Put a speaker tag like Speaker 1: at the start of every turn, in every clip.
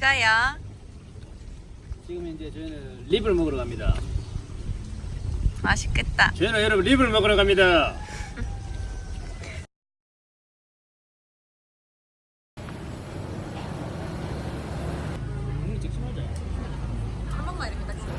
Speaker 1: 가요?
Speaker 2: 지금 이제 저희는 립을 먹으러 갑니다.
Speaker 1: 맛있겠다.
Speaker 2: 저희는 여러분 립을 먹으러 갑니다.
Speaker 1: 한 번만 이렇게 딱 찍어.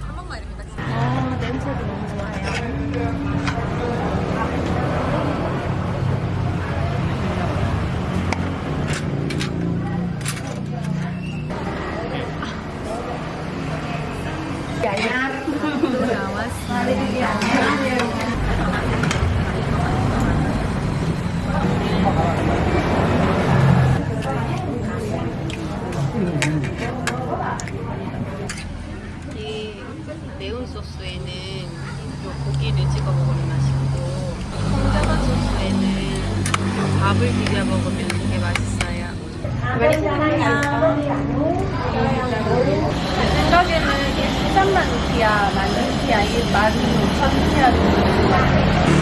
Speaker 1: 한 번만 이렇게 딱 찍어. 어, 냄새도 너무 좋아요. 이 매운 소스에는 요 고기를 찍어 먹으면 맛있고 홍자반 소스에는 밥을 비벼 먹으면 되게 맛있어요.
Speaker 3: 생각에는 이게 13만 루피아, 만 루피아, 이게 만 5천 루피아 정도 되는 것 같아요.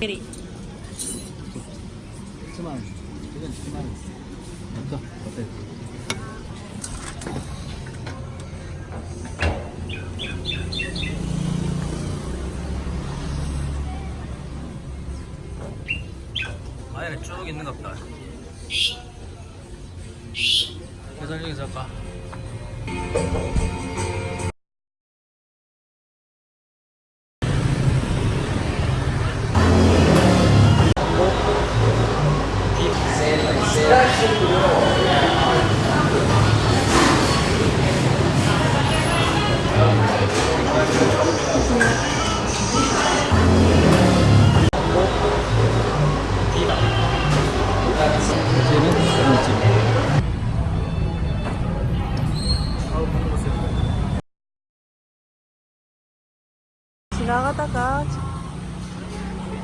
Speaker 1: 1위.
Speaker 2: 10만 원. 이건 10만 원. 어때? 아예 쭉 있는 것 같다.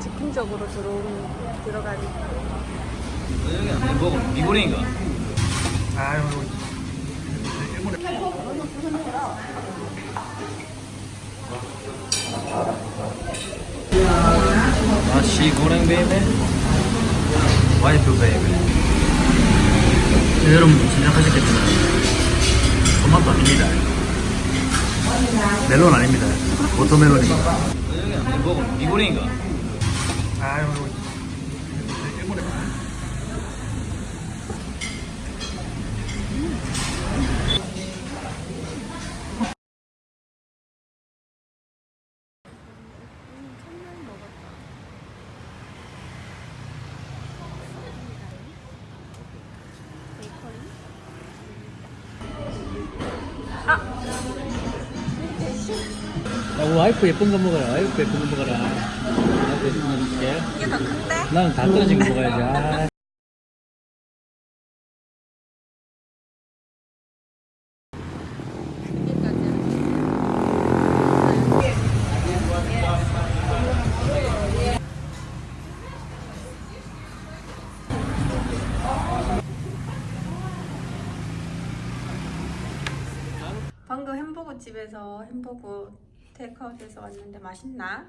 Speaker 3: 즉흥적으로 들어오는, 들어가는.
Speaker 2: 거. 여기 안 돼. 먹어. 미고랭인가? 아유. 맛이 고랭 베이베 와이프 베이베 여러분 생각하셨겠지만 토마토 아닙니다 멜론 아닙니다 워터멜론입니다 여기 안 돼. 먹어. 미고랭인가? 아유. 일본에 야, 와이프 예쁜 거 먹어라. 와이프 예쁜 거 먹어라. 이게
Speaker 1: 더 큰데?
Speaker 2: 나는 다 떨어진 거 먹어야지. 아.
Speaker 3: 방금 햄버거 집에서 햄버거 테이크아웃해서 왔는데 맛있나?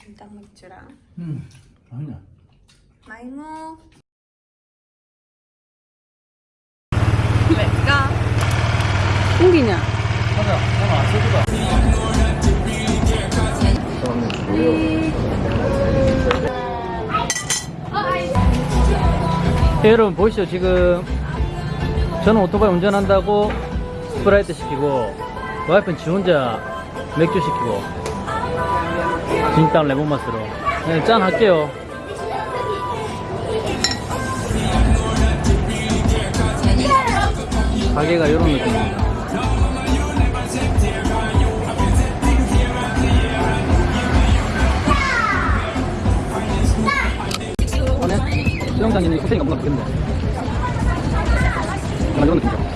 Speaker 3: 김딱 맥주랑.
Speaker 2: 음, 아니야.
Speaker 3: 마이무.
Speaker 1: 왜가?
Speaker 3: 땡기냐?
Speaker 2: 맞아. 잠깐만, 소주가. 네, 여러분 보시죠 지금 저는 오토바이 운전한다고 스프라이트 시키고 와이프는 지 혼자 맥주 시키고 빈땅 레몬맛으로. 네, 짠 할게요. 가게가 이런 느낌입니다 이번에 수영장에 있는 호텔인가 뭔가 보겠네. 이런 느낌이죠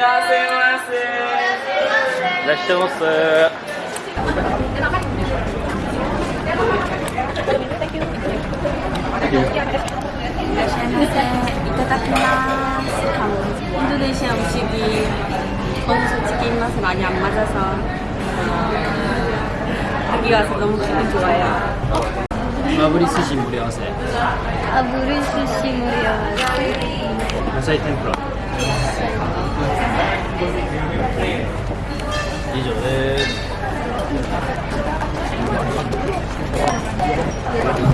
Speaker 3: 이렇게.
Speaker 2: 안녕하세요, 안녕하세요. 라시오스.
Speaker 3: 인도네시아 음식이 저는 솔직히 입맛에 많이 안 맞아서 여기 와서 너무 기분 좋아요.
Speaker 2: 마브리 스시 무료하세.
Speaker 1: 아, 물을 수시 무려.
Speaker 2: 야사이 텐프라. 이제
Speaker 1: 어, 땡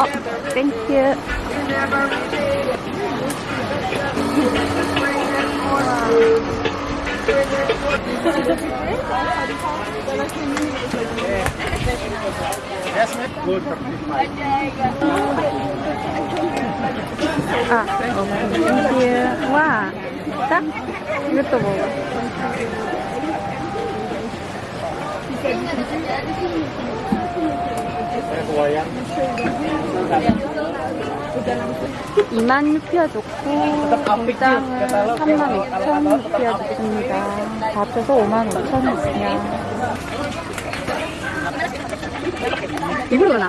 Speaker 1: Oh, thank you. ah, thank you. Wow, that's beautiful. 2만 루피아 좋고 공장은 3만 5천 루피아 좋습니다. 다 합쳐서 5만 5천 루피아. 이불로 나.